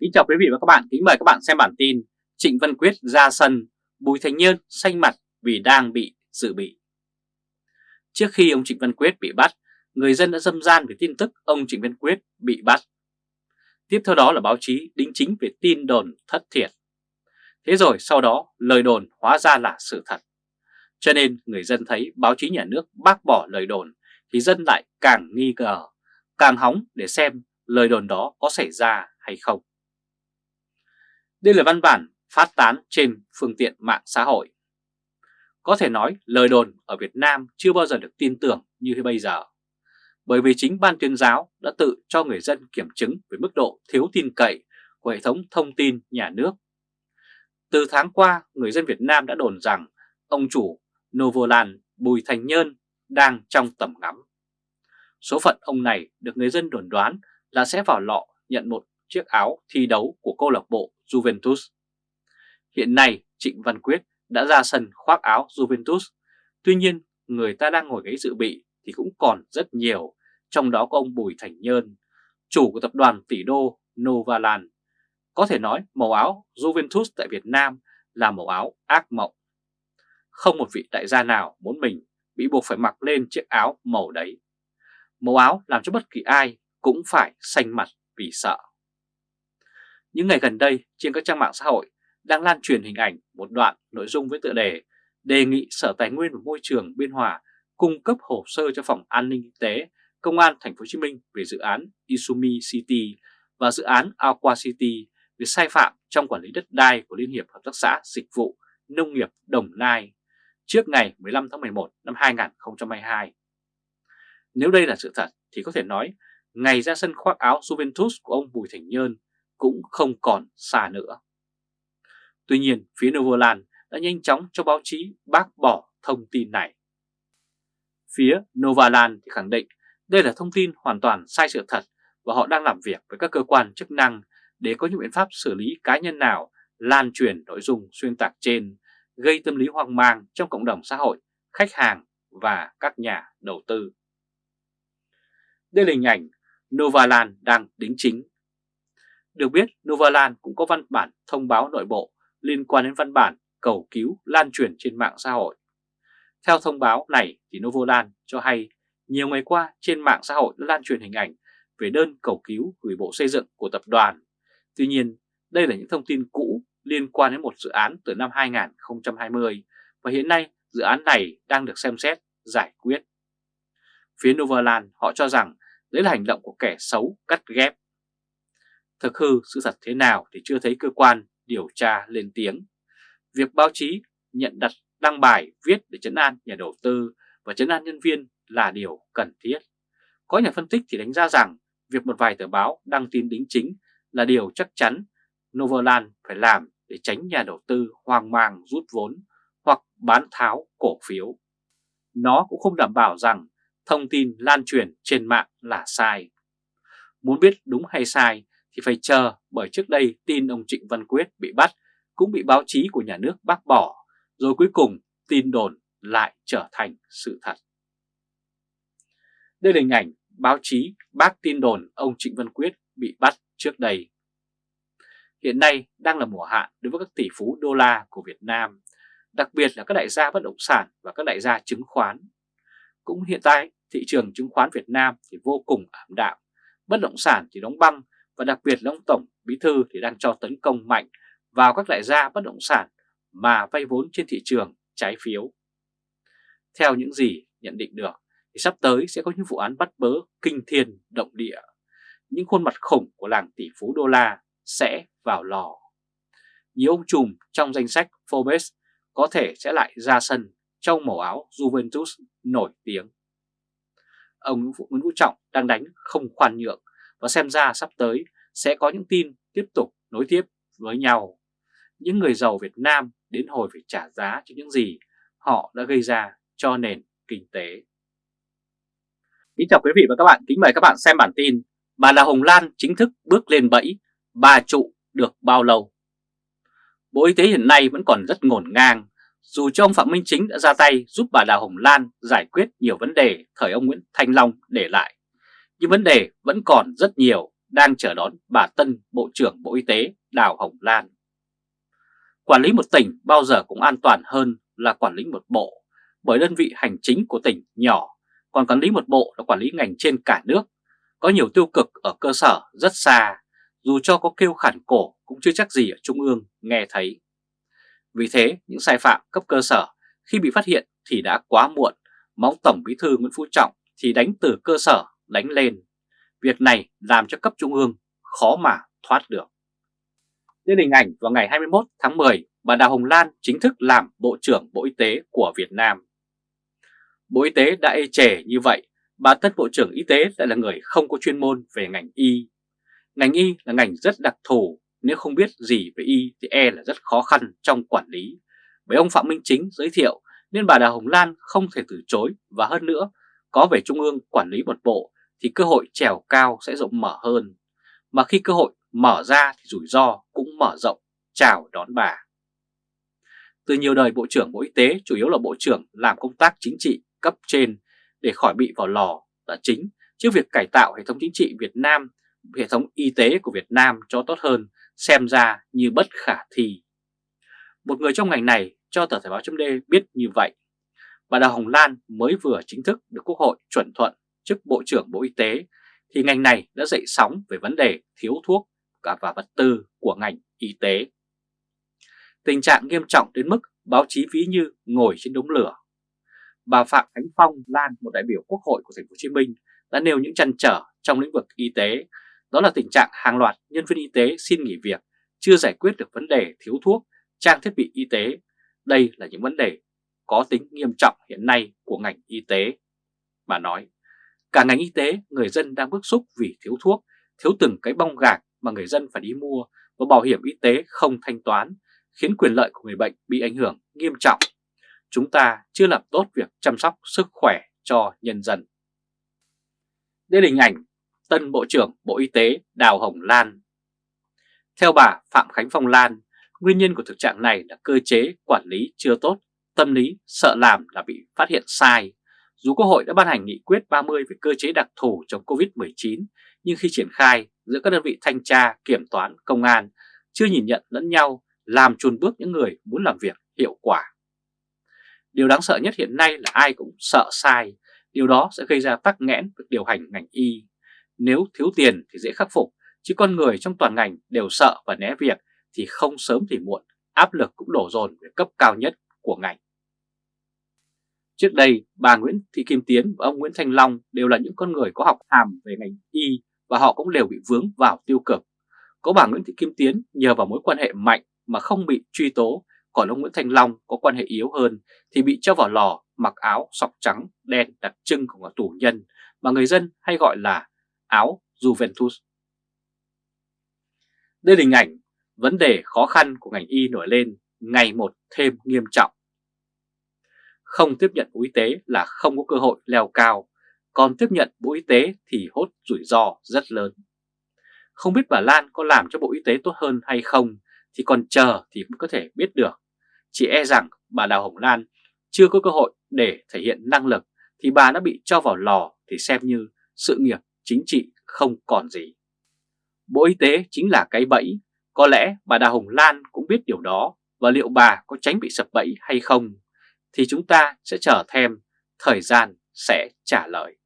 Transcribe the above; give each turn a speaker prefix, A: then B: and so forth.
A: Kính chào quý vị và các bạn, kính mời các bạn xem bản tin Trịnh Văn Quyết ra sân, Bùi Thành Nhơn xanh mặt vì đang bị dự bị. Trước khi ông Trịnh Văn Quyết bị bắt, người dân đã dâm gian về tin tức ông Trịnh Văn Quyết bị bắt. Tiếp theo đó là báo chí đính chính về tin đồn thất thiệt. Thế rồi sau đó lời đồn hóa ra là sự thật. Cho nên người dân thấy báo chí nhà nước bác bỏ lời đồn thì dân lại càng nghi ngờ, càng hóng để xem lời đồn đó có xảy ra hay không. Đây là văn bản phát tán trên phương tiện mạng xã hội. Có thể nói lời đồn ở Việt Nam chưa bao giờ được tin tưởng như bây giờ. Bởi vì chính ban tuyên giáo đã tự cho người dân kiểm chứng về mức độ thiếu tin cậy của hệ thống thông tin nhà nước. Từ tháng qua, người dân Việt Nam đã đồn rằng ông chủ Novoland Bùi Thành Nhơn đang trong tầm ngắm. Số phận ông này được người dân đồn đoán là sẽ vào lọ nhận một chiếc áo thi đấu của câu lạc bộ Juventus. Hiện nay Trịnh Văn Quyết đã ra sân khoác áo Juventus, tuy nhiên người ta đang ngồi ghế dự bị thì cũng còn rất nhiều, trong đó có ông Bùi Thành Nhơn, chủ của tập đoàn tỷ đô Novaland. Có thể nói màu áo Juventus tại Việt Nam là màu áo ác mộng. Không một vị đại gia nào muốn mình bị buộc phải mặc lên chiếc áo màu đấy. Màu áo làm cho bất kỳ ai cũng phải xanh mặt vì sợ. Những ngày gần đây, trên các trang mạng xã hội đang lan truyền hình ảnh một đoạn nội dung với tựa đề đề nghị Sở Tài nguyên và Môi trường Biên Hòa cung cấp hồ sơ cho Phòng An ninh Kinh tế, Công an Thành phố Hồ Chí Minh về dự án Isumi City và dự án Aqua City về sai phạm trong quản lý đất đai của Liên hiệp Hợp tác xã Dịch vụ Nông nghiệp Đồng Nai trước ngày 15 tháng 11 năm 2022. Nếu đây là sự thật thì có thể nói, ngày ra sân khoác áo Juventus của ông Bùi Thành Nhơn cũng không còn xa nữa. Tuy nhiên, phía Novoland đã nhanh chóng cho báo chí bác bỏ thông tin này. Phía Novaland thì khẳng định đây là thông tin hoàn toàn sai sự thật và họ đang làm việc với các cơ quan chức năng để có những biện pháp xử lý cá nhân nào lan truyền nội dung xuyên tạc trên, gây tâm lý hoang mang trong cộng đồng xã hội, khách hàng và các nhà đầu tư. Đây là hình ảnh Novaland đang đính chính được biết, Novaland cũng có văn bản thông báo nội bộ liên quan đến văn bản cầu cứu lan truyền trên mạng xã hội. Theo thông báo này thì Novoland cho hay nhiều ngày qua trên mạng xã hội đã lan truyền hình ảnh về đơn cầu cứu gửi Bộ Xây dựng của tập đoàn. Tuy nhiên, đây là những thông tin cũ liên quan đến một dự án từ năm 2020 và hiện nay dự án này đang được xem xét, giải quyết. Phía Novaland họ cho rằng đấy là hành động của kẻ xấu cắt ghép Thực hư sự thật thế nào thì chưa thấy cơ quan điều tra lên tiếng. Việc báo chí nhận đặt đăng bài viết để chấn an nhà đầu tư và chấn an nhân viên là điều cần thiết. Có nhà phân tích thì đánh giá rằng việc một vài tờ báo đăng tin đính chính là điều chắc chắn Novoland phải làm để tránh nhà đầu tư hoang mang rút vốn hoặc bán tháo cổ phiếu. Nó cũng không đảm bảo rằng thông tin lan truyền trên mạng là sai. Muốn biết đúng hay sai thì phải chờ bởi trước đây tin ông Trịnh Văn Quyết bị bắt cũng bị báo chí của nhà nước bác bỏ, rồi cuối cùng tin đồn lại trở thành sự thật. Đây là hình ảnh báo chí bác tin đồn ông Trịnh Văn Quyết bị bắt trước đây. Hiện nay đang là mùa hạn đối với các tỷ phú đô la của Việt Nam, đặc biệt là các đại gia bất động sản và các đại gia chứng khoán. Cũng hiện tại thị trường chứng khoán Việt Nam thì vô cùng ảm đạm, bất động sản thì đóng băng và đặc biệt là ông Tổng Bí Thư thì đang cho tấn công mạnh vào các đại gia bất động sản mà vay vốn trên thị trường trái phiếu. Theo những gì nhận định được, thì sắp tới sẽ có những vụ án bắt bớ kinh thiên động địa. Những khuôn mặt khủng của làng tỷ phú đô la sẽ vào lò. Nhiều ông trùm trong danh sách Forbes có thể sẽ lại ra sân trong màu áo Juventus nổi tiếng. Ông Nguyễn Vũ Trọng đang đánh không khoan nhượng và xem ra sắp tới sẽ có những tin tiếp tục nối tiếp với nhau. Những người giàu Việt Nam đến hồi phải trả giá cho những gì họ đã gây ra cho nền kinh tế. Kính chào quý vị và các bạn, kính mời các bạn xem bản tin Bà Đào Hồng Lan chính thức bước lên bẫy, bà trụ được bao lâu? Bộ Y tế hiện nay vẫn còn rất ngổn ngang, dù cho ông Phạm Minh Chính đã ra tay giúp bà Đào Hồng Lan giải quyết nhiều vấn đề thời ông Nguyễn Thanh Long để lại nhưng vấn đề vẫn còn rất nhiều đang chờ đón bà Tân Bộ trưởng Bộ Y tế Đào Hồng Lan. Quản lý một tỉnh bao giờ cũng an toàn hơn là quản lý một bộ, bởi đơn vị hành chính của tỉnh nhỏ, còn quản lý một bộ là quản lý ngành trên cả nước, có nhiều tiêu cực ở cơ sở rất xa, dù cho có kêu khản cổ cũng chưa chắc gì ở Trung ương nghe thấy. Vì thế, những sai phạm cấp cơ sở khi bị phát hiện thì đã quá muộn, mong Tổng Bí thư Nguyễn Phú Trọng thì đánh từ cơ sở đánh lên. Việc này làm cho cấp trung ương khó mà thoát được. Lên hình ảnh vào ngày 21 tháng 10, bà Đào Hồng Lan chính thức làm Bộ trưởng Bộ Y tế của Việt Nam. Bộ Y tế đã ê chề như vậy, bà Tân Bộ trưởng Y tế lại là người không có chuyên môn về ngành y. Ngành y là ngành rất đặc thù, nếu không biết gì về y thì e là rất khó khăn trong quản lý. Bởi ông Phạm Minh Chính giới thiệu nên bà Đào Hồng Lan không thể từ chối và hơn nữa, có về Trung ương quản lý một bộ thì cơ hội trèo cao sẽ rộng mở hơn. Mà khi cơ hội mở ra thì rủi ro cũng mở rộng, chào đón bà. Từ nhiều đời Bộ trưởng Bộ Y tế chủ yếu là Bộ trưởng làm công tác chính trị cấp trên để khỏi bị vào lò là chính, chứ việc cải tạo hệ thống chính trị Việt Nam, hệ thống y tế của Việt Nam cho tốt hơn xem ra như bất khả thi. Một người trong ngành này cho tờ Thời báo chấm biết như vậy. Bà Đào Hồng Lan mới vừa chính thức được Quốc hội chuẩn thuận chức Bộ trưởng Bộ Y tế thì ngành này đã dậy sóng về vấn đề thiếu thuốc cả và vật tư của ngành y tế. Tình trạng nghiêm trọng đến mức báo chí ví như ngồi trên đống lửa. Bà Phạm Khánh Phong Lan, một đại biểu Quốc hội của thành phố Hồ Chí Minh, đã nêu những chăn trở trong lĩnh vực y tế, đó là tình trạng hàng loạt nhân viên y tế xin nghỉ việc, chưa giải quyết được vấn đề thiếu thuốc, trang thiết bị y tế. Đây là những vấn đề có tính nghiêm trọng hiện nay của ngành y tế. Bà nói, cả ngành y tế người dân đang bức xúc vì thiếu thuốc, thiếu từng cái bong gạc mà người dân phải đi mua và bảo hiểm y tế không thanh toán, khiến quyền lợi của người bệnh bị ảnh hưởng nghiêm trọng. Chúng ta chưa làm tốt việc chăm sóc sức khỏe cho nhân dân. Đây là hình ảnh tân Bộ trưởng Bộ Y tế Đào Hồng Lan. Theo bà Phạm Khánh Phong Lan, nguyên nhân của thực trạng này là cơ chế quản lý chưa tốt, tâm lý sợ làm là bị phát hiện sai. Dù Quốc hội đã ban hành nghị quyết 30 về cơ chế đặc thù chống Covid-19, nhưng khi triển khai giữa các đơn vị thanh tra, kiểm toán, công an chưa nhìn nhận lẫn nhau, làm chùn bước những người muốn làm việc hiệu quả. Điều đáng sợ nhất hiện nay là ai cũng sợ sai, điều đó sẽ gây ra tắc nghẽn việc điều hành ngành y. Nếu thiếu tiền thì dễ khắc phục, chứ con người trong toàn ngành đều sợ và né việc thì không sớm thì muộn, áp lực cũng đổ dồn về cấp cao nhất của ngành. Trước đây, bà Nguyễn Thị Kim Tiến và ông Nguyễn Thanh Long đều là những con người có học hàm về ngành y và họ cũng đều bị vướng vào tiêu cực. Có bà Nguyễn Thị Kim Tiến nhờ vào mối quan hệ mạnh mà không bị truy tố, còn ông Nguyễn Thanh Long có quan hệ yếu hơn thì bị cho vào lò mặc áo sọc trắng đen đặc trưng của một tù nhân mà người dân hay gọi là áo Juventus. Đây là hình ảnh vấn đề khó khăn của ngành y nổi lên ngày một thêm nghiêm trọng. Không tiếp nhận Bộ Y tế là không có cơ hội leo cao, còn tiếp nhận Bộ Y tế thì hốt rủi ro rất lớn. Không biết bà Lan có làm cho Bộ Y tế tốt hơn hay không thì còn chờ thì mới có thể biết được. Chỉ e rằng bà Đào Hồng Lan chưa có cơ hội để thể hiện năng lực thì bà đã bị cho vào lò thì xem như sự nghiệp chính trị không còn gì. Bộ Y tế chính là cái bẫy, có lẽ bà Đào Hồng Lan cũng biết điều đó và liệu bà có tránh bị sập bẫy hay không thì chúng ta sẽ chờ thêm, thời gian sẽ trả lời.